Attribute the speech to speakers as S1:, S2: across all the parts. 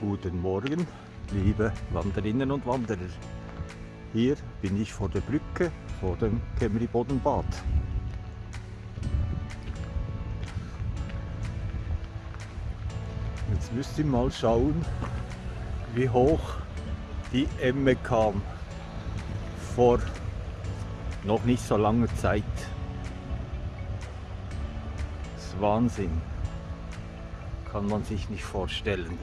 S1: Guten Morgen, liebe Wanderinnen und Wanderer. Hier bin ich vor der Brücke vor dem Kemri-Boddenbad. Jetzt müsst ihr mal schauen, wie hoch die Emme kam vor noch nicht so langer Zeit. Das ist Wahnsinn. Kann man sich nicht vorstellen.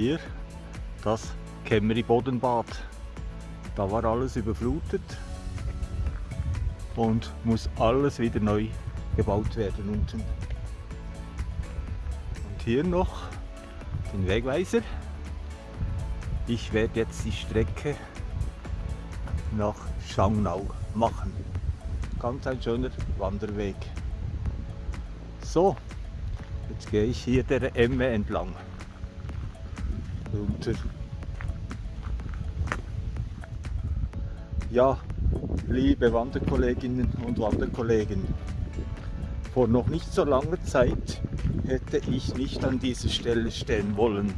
S1: Hier das Kemmeri Bodenbad. Da war alles überflutet und muss alles wieder neu gebaut werden unten. Und hier noch den Wegweiser. Ich werde jetzt die Strecke nach Schangnau machen. Ganz ein schöner Wanderweg. So, jetzt gehe ich hier der Emme entlang. Runter. Ja, liebe Wanderkolleginnen und Wanderkollegen, vor noch nicht so langer Zeit hätte ich nicht an dieser Stelle stehen wollen.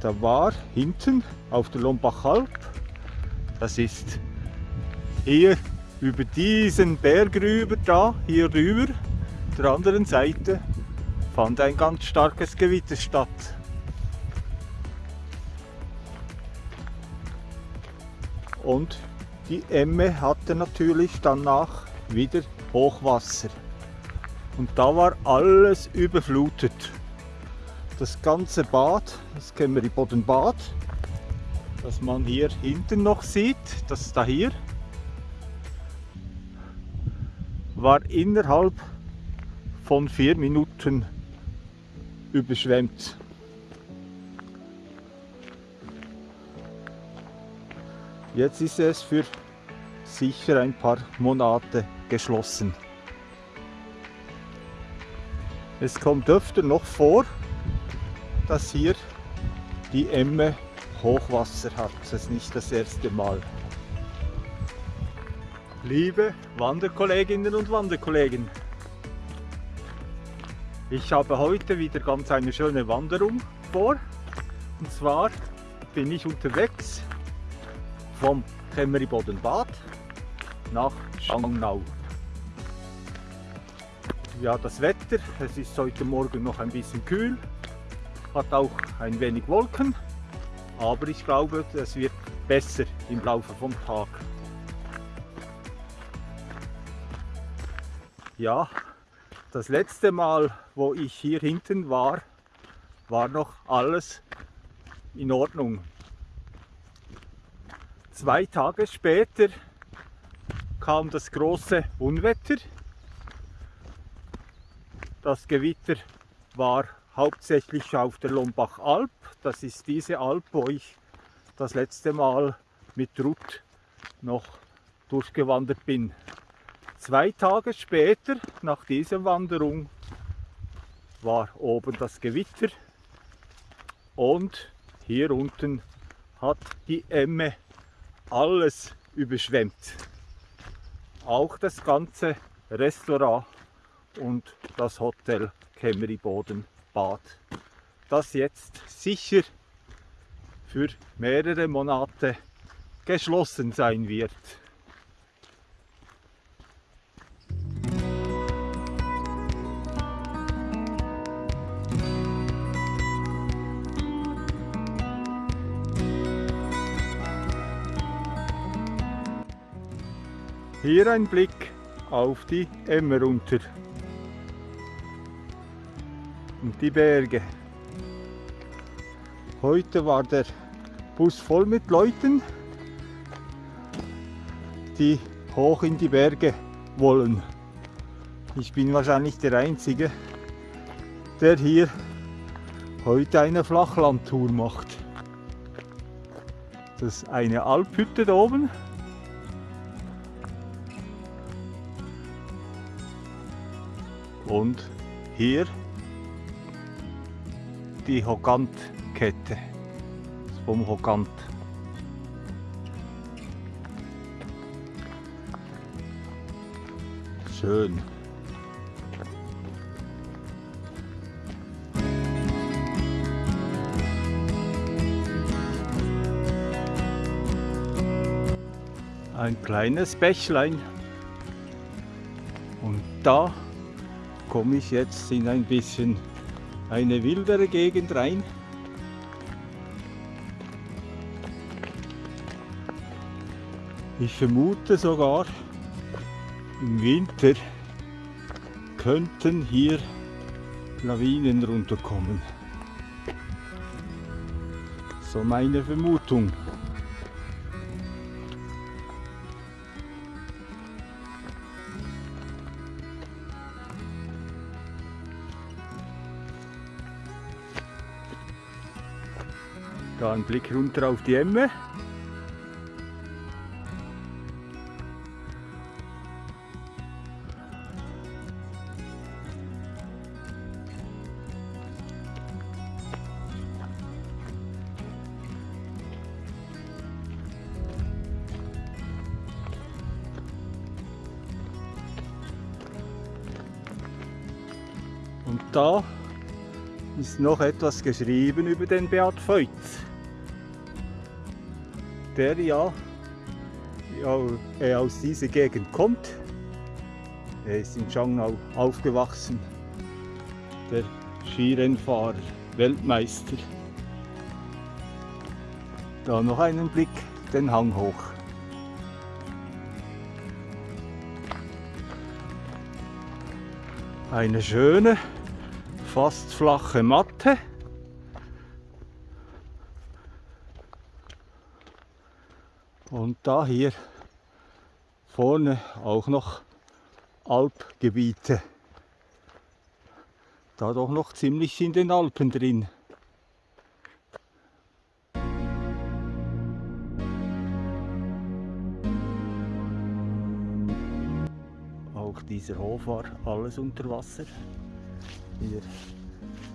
S1: Da war hinten auf der Lombachalp, das ist hier über diesen Berg rüber, da, hier rüber, der anderen Seite, fand ein ganz starkes Gewitter statt. Und die Emme hatte natürlich danach wieder Hochwasser. Und da war alles überflutet. Das ganze Bad, das kennen wir die Bodenbad, das man hier hinten noch sieht, das da hier, war innerhalb von vier Minuten überschwemmt. Jetzt ist es für sicher ein paar Monate geschlossen. Es kommt öfter noch vor, dass hier die Emme Hochwasser hat. Das ist nicht das erste Mal. Liebe Wanderkolleginnen und Wanderkollegen, ich habe heute wieder ganz eine schöne Wanderung vor. Und zwar bin ich unterwegs vom Kemmeriboden-Bad nach Schangnau. Ja, das Wetter, es ist heute Morgen noch ein bisschen kühl, hat auch ein wenig Wolken, aber ich glaube, es wird besser im Laufe vom Tag. Ja, das letzte Mal, wo ich hier hinten war, war noch alles in Ordnung. Zwei Tage später kam das große Unwetter. Das Gewitter war hauptsächlich auf der Lombach-Alp. Das ist diese Alp, wo ich das letzte Mal mit Ruth noch durchgewandert bin. Zwei Tage später, nach dieser Wanderung, war oben das Gewitter und hier unten hat die Emme alles überschwemmt. Auch das ganze Restaurant und das Hotel Kemmeri Boden Bad, das jetzt sicher für mehrere Monate geschlossen sein wird. Hier ein Blick auf die Emmer runter und die Berge. Heute war der Bus voll mit Leuten, die hoch in die Berge wollen. Ich bin wahrscheinlich der Einzige, der hier heute eine Flachlandtour macht. Das ist eine Alphütte da oben. und hier die Hogant-Kette vom Hogant. Schön. Ein kleines Bächlein. Und da komme ich jetzt in ein bisschen eine wildere Gegend rein. Ich vermute sogar, im Winter könnten hier Lawinen runterkommen. So meine Vermutung. Ein Blick runter auf die Emme. Und da ist noch etwas geschrieben über den Beat Feutz. Der ja, ja aus dieser Gegend kommt. Er ist in Changnau aufgewachsen. Der Skirennfahrer, Weltmeister. Da noch einen Blick den Hang hoch. Eine schöne, fast flache Matte. Da hier vorne auch noch Alpgebiete. Da doch noch ziemlich in den Alpen drin. Auch dieser Hof war alles unter Wasser. Hier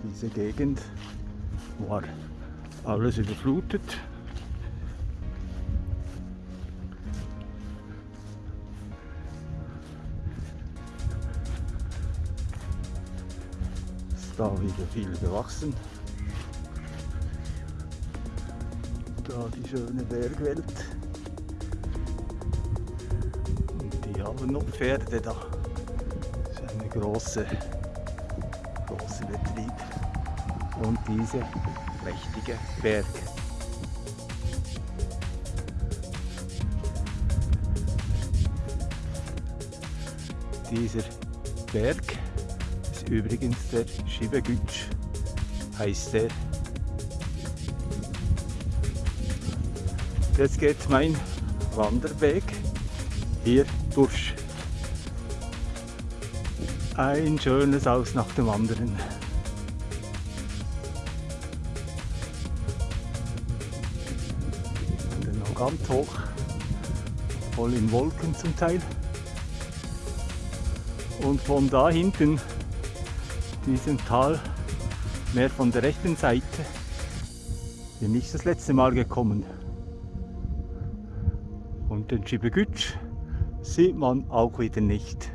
S1: diese Gegend war alles überflutet. Da wieder viel gewachsen. Da die schöne Bergwelt. Und die haben noch Pferde da. Das ist eine große große Betrieb und diese prächtige Berg. Dieser Berg übrigens der Schibegütsch, heißt der. Jetzt geht mein Wanderweg hier durch ein schönes Haus nach dem anderen. Und dann noch ganz hoch, voll in Wolken zum Teil. Und von da hinten, diesem Tal, mehr von der rechten Seite, bin ich das letzte Mal gekommen. Und den Schibegütsch sieht man auch wieder nicht.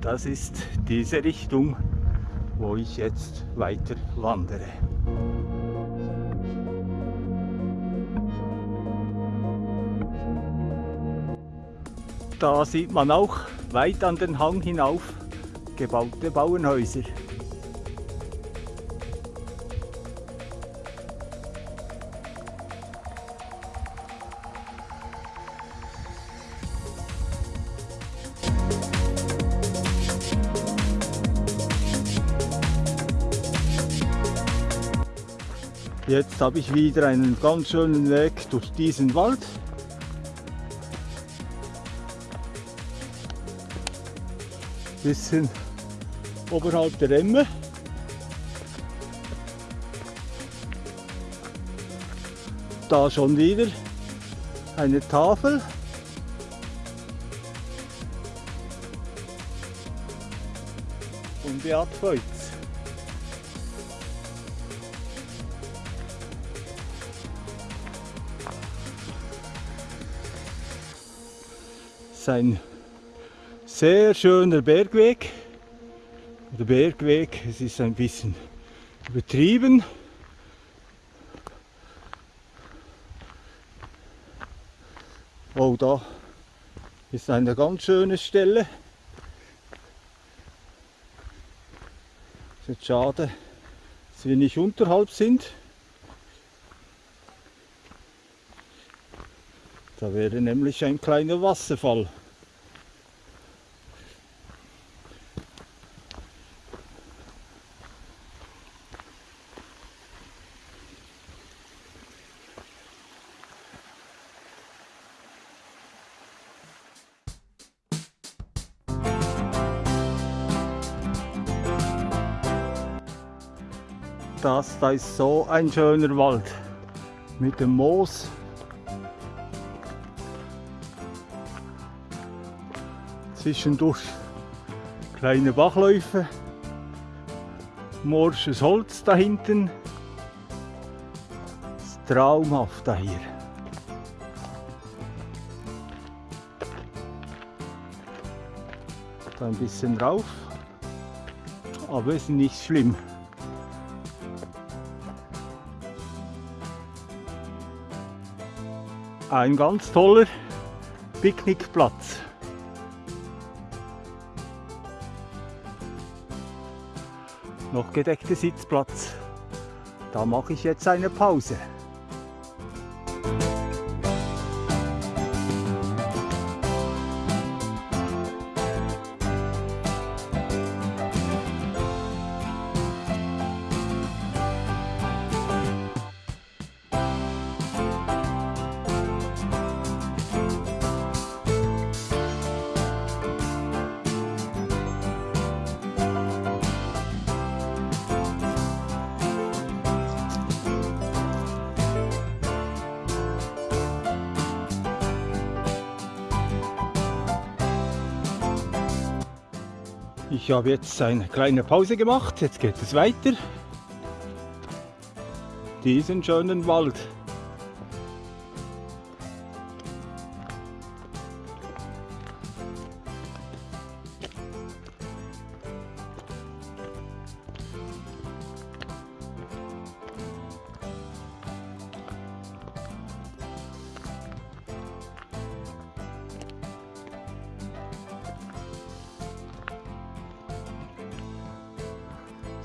S1: Das ist diese Richtung, wo ich jetzt weiter wandere. Da sieht man auch weit an den Hang hinauf gebaute Bauernhäuser. Jetzt habe ich wieder einen ganz schönen Weg durch diesen Wald. bisschen oberhalb der Emme. Da schon wieder eine Tafel. Und die Abfeuz. Sein sehr schöner Bergweg. Der Bergweg, es ist ein bisschen übertrieben. Oh, da ist eine ganz schöne Stelle. Es ist schade, dass wir nicht unterhalb sind. Da wäre nämlich ein kleiner Wasserfall. Da ist so ein schöner Wald mit dem Moos. Zwischendurch kleine Bachläufe, morsches Holz da hinten. Ist traumhaft da hier. Da ein bisschen rauf, aber ist nicht schlimm. Ein ganz toller Picknickplatz. Noch gedeckter Sitzplatz. Da mache ich jetzt eine Pause. Ich habe jetzt eine kleine Pause gemacht, jetzt geht es weiter. Diesen schönen Wald.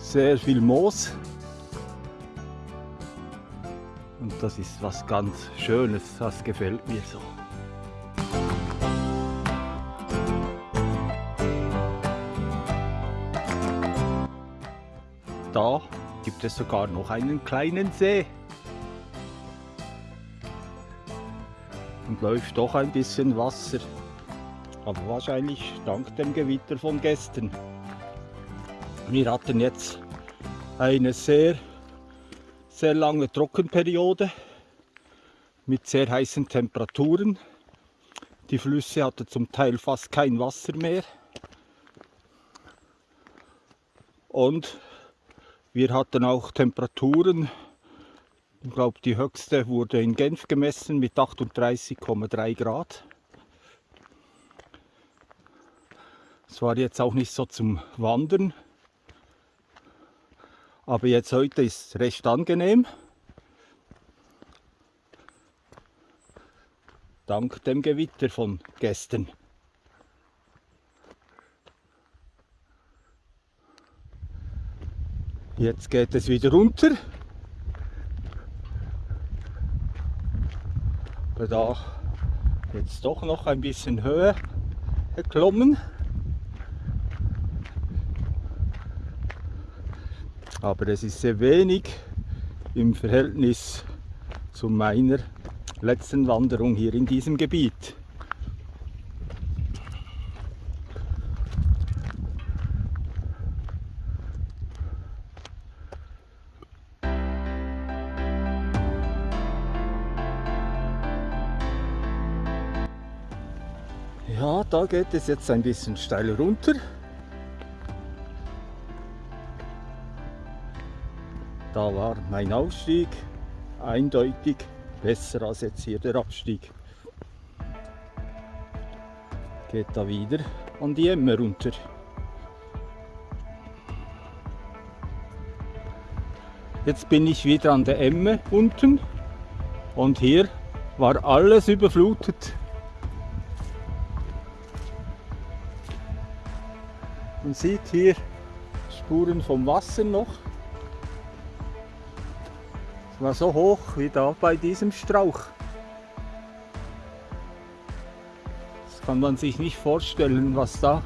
S1: Sehr viel Moos. Und das ist was ganz Schönes, das gefällt mir so. Da gibt es sogar noch einen kleinen See. Und läuft doch ein bisschen Wasser. Aber wahrscheinlich dank dem Gewitter von gestern. Wir hatten jetzt eine sehr, sehr lange Trockenperiode mit sehr heißen Temperaturen. Die Flüsse hatten zum Teil fast kein Wasser mehr. Und wir hatten auch Temperaturen, ich glaube die höchste wurde in Genf gemessen mit 38,3 Grad. Es war jetzt auch nicht so zum Wandern. Aber jetzt heute ist es recht angenehm. Dank dem Gewitter von gestern. Jetzt geht es wieder runter. Aber da jetzt doch noch ein bisschen Höhe geklommen. Aber es ist sehr wenig im Verhältnis zu meiner letzten Wanderung hier in diesem Gebiet. Ja, da geht es jetzt ein bisschen steil runter. Da war mein Aufstieg eindeutig besser als jetzt hier der Abstieg. geht da wieder an die Emme runter. Jetzt bin ich wieder an der Emme unten und hier war alles überflutet. Man sieht hier Spuren vom Wasser noch. War so hoch wie da bei diesem Strauch. Das kann man sich nicht vorstellen, was da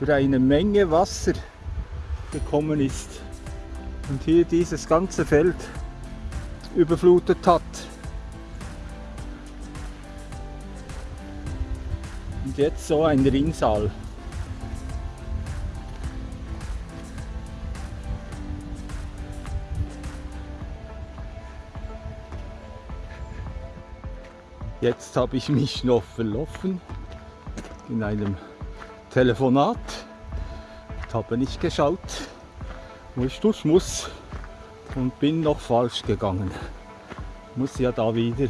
S1: für eine Menge Wasser gekommen ist und hier dieses ganze Feld überflutet hat. Und jetzt so ein Rinnsal. Jetzt habe ich mich noch verlaufen in einem Telefonat. Ich habe nicht geschaut, wo ich durch muss und bin noch falsch gegangen. Muss ja da wieder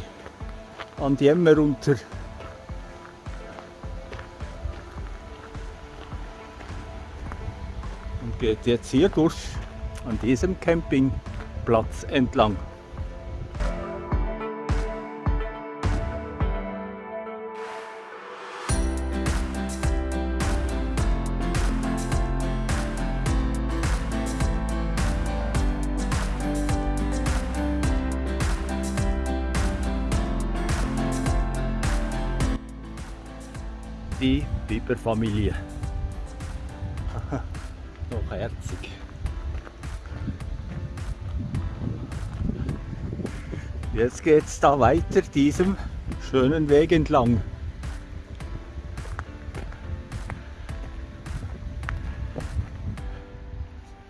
S1: an die Emme runter. Und geht jetzt hier durch an diesem Campingplatz entlang. Die Biberfamilie. Noch herzig. Jetzt geht es da weiter diesem schönen Weg entlang.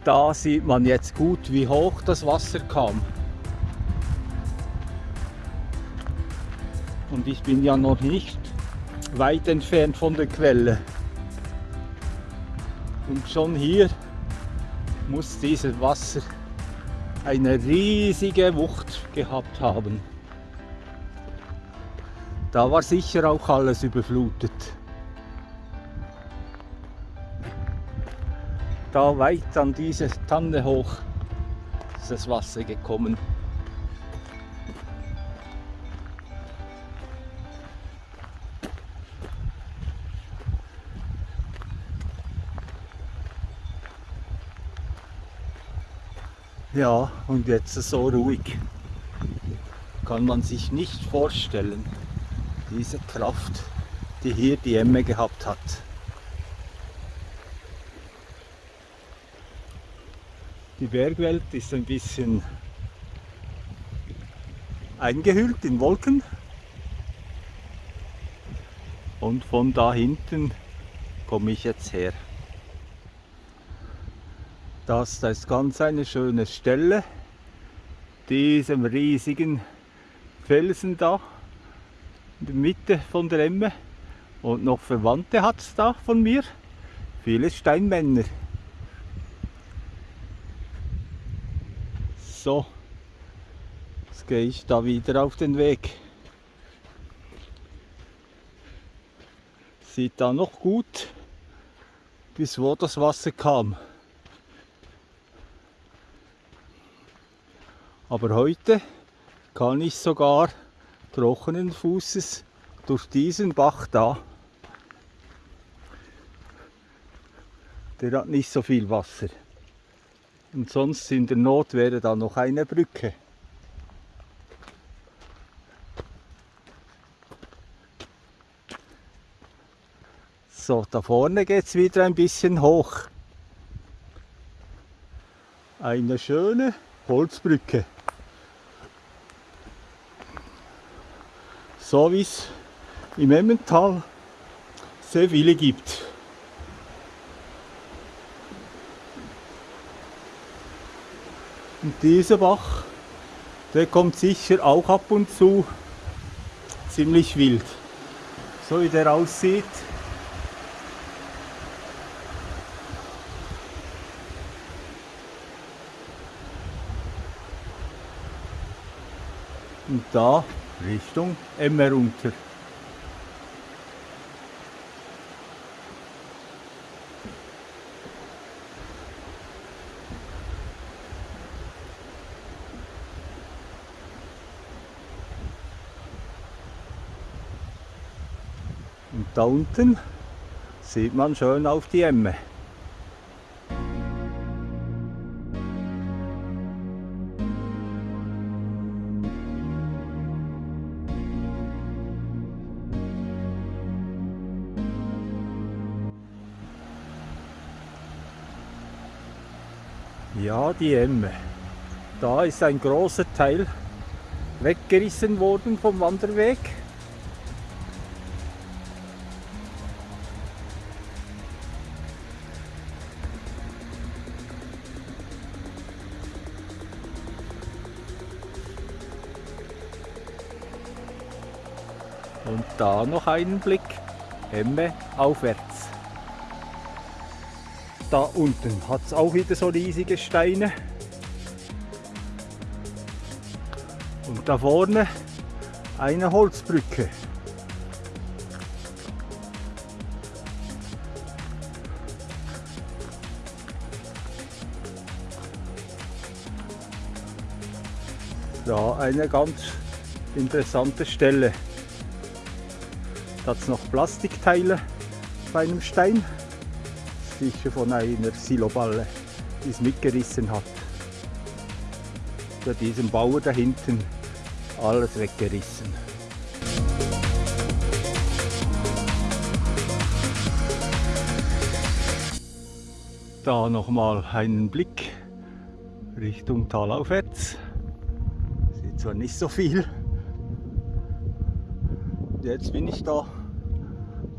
S1: Da sieht man jetzt gut, wie hoch das Wasser kam. Und ich bin ja noch nicht weit entfernt von der Quelle. Und schon hier muss dieses Wasser eine riesige Wucht gehabt haben. Da war sicher auch alles überflutet. Da weit an diese Tanne hoch ist das Wasser gekommen. Ja, und jetzt so ruhig. Kann man sich nicht vorstellen, diese Kraft, die hier die Emme gehabt hat. Die Bergwelt ist ein bisschen eingehüllt in Wolken. Und von da hinten komme ich jetzt her. Das, ist ganz eine schöne Stelle. Diesem riesigen Felsen da in der Mitte von der Emme. Und noch Verwandte hat es da von mir. Viele Steinmänner. So, jetzt gehe ich da wieder auf den Weg. Sieht da noch gut, bis wo das Wasser kam. Aber heute kann ich sogar trockenen Fußes durch diesen Bach da. Der hat nicht so viel Wasser. Und sonst in der Not wäre da noch eine Brücke. So, da vorne geht es wieder ein bisschen hoch. Eine schöne Holzbrücke. So wie es im Emmental sehr viele gibt. Und dieser Bach, der kommt sicher auch ab und zu ziemlich wild. So wie der aussieht. Und da Richtung Emmer runter. Und da unten sieht man schön auf die Emme. Ja, die Emme. Da ist ein großer Teil weggerissen worden vom Wanderweg. Und da noch einen Blick, Emme aufwärts. Da unten hat es auch wieder so riesige Steine. Und da vorne eine Holzbrücke. Da eine ganz interessante Stelle. Da hat es noch Plastikteile bei einem Stein. Sicher von einer Siloballe, die es mitgerissen hat. Bei diesem Bauer da hinten alles weggerissen. Da nochmal einen Blick Richtung Talaufwärts. Sieht zwar nicht so viel. Jetzt bin ich da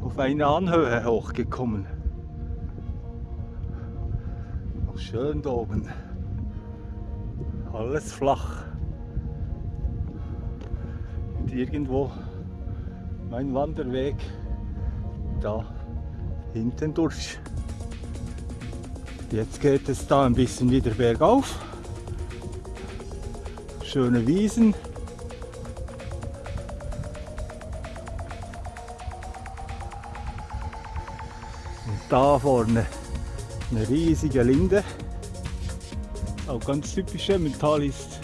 S1: auf eine Anhöhe hochgekommen. Schön da oben. Alles flach. Und irgendwo mein Wanderweg da hinten durch. Jetzt geht es da ein bisschen wieder bergauf. Schöne Wiesen. Und da vorne eine riesige Linde. Auch ganz typisch Emmental ist.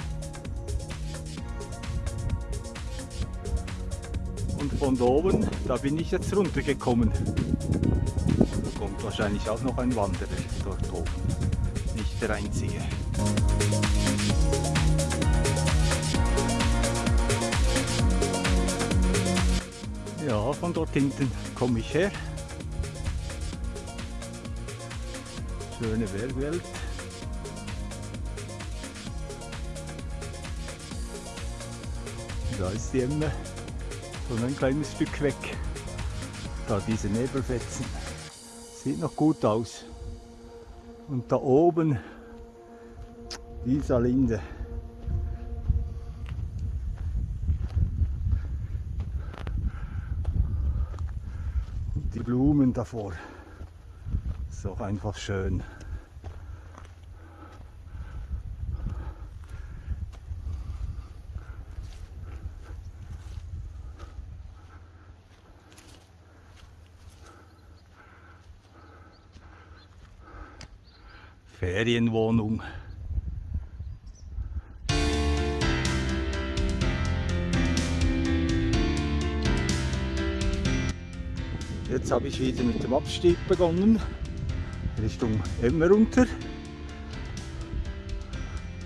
S1: Und von da oben, da bin ich jetzt runtergekommen. Da kommt wahrscheinlich auch noch ein Wanderer dort oben. Nicht der einzige. Ja, von dort hinten komme ich her. Schöne Bergwelt. Da ist die Emme schon ein kleines Stück weg. Da diese Nebelfetzen. Sieht noch gut aus. Und da oben dieser Linde. Und die Blumen davor. Auch einfach schön. Ferienwohnung. Jetzt habe ich wieder mit dem Abstieg begonnen, Richtung Emmer runter.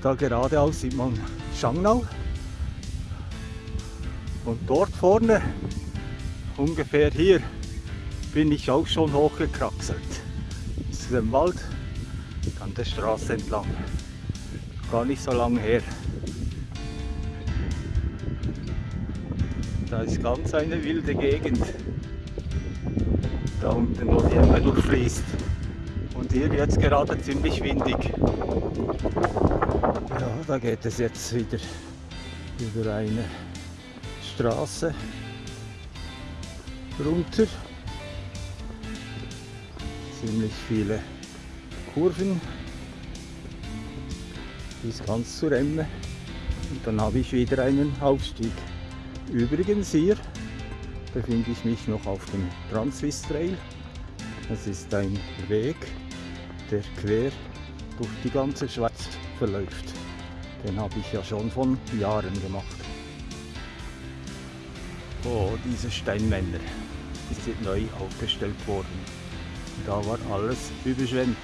S1: Da geradeaus sieht man Schangnau. Und dort vorne, ungefähr hier, bin ich auch schon hochgekraxelt. Zu dem Wald an der Straße entlang. Gar nicht so lange her. Da ist ganz eine wilde Gegend. Da unten, wo die Emme durchfließt. Hier jetzt gerade ziemlich windig. Ja, da geht es jetzt wieder über eine Straße runter. Ziemlich viele Kurven bis ganz zur Emme und dann habe ich wieder einen Aufstieg. Übrigens hier befinde ich mich noch auf dem Transvis Trail. Das ist ein Weg, der quer durch die ganze Schweiz verläuft. Den habe ich ja schon von Jahren gemacht. Oh, diese Steinmänner. ist jetzt neu aufgestellt worden. Da war alles überschwemmt.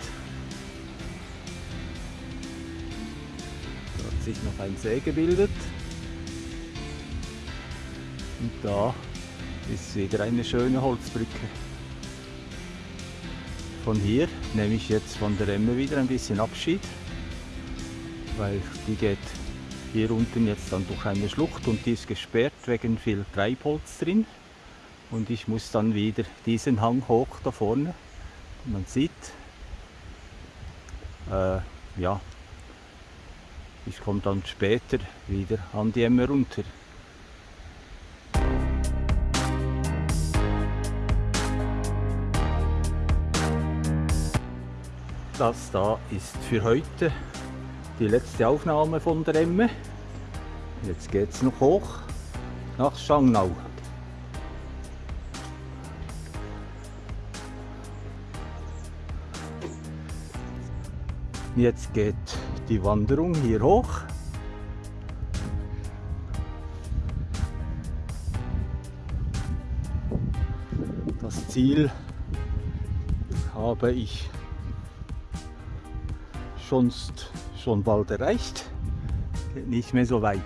S1: Da hat sich noch ein See gebildet. Und da ist wieder eine schöne Holzbrücke. Von hier nehme ich jetzt von der Emme wieder ein bisschen Abschied, weil die geht hier unten jetzt dann durch eine Schlucht und die ist gesperrt wegen viel Treibholz drin. Und ich muss dann wieder diesen Hang hoch da vorne. Man sieht, äh, ja, ich komme dann später wieder an die Emme runter. Das da ist für heute die letzte Aufnahme von der Emme. Jetzt geht es noch hoch nach Schangnau. Jetzt geht die Wanderung hier hoch. Das Ziel habe ich sonst schon bald erreicht. Nicht mehr so weit.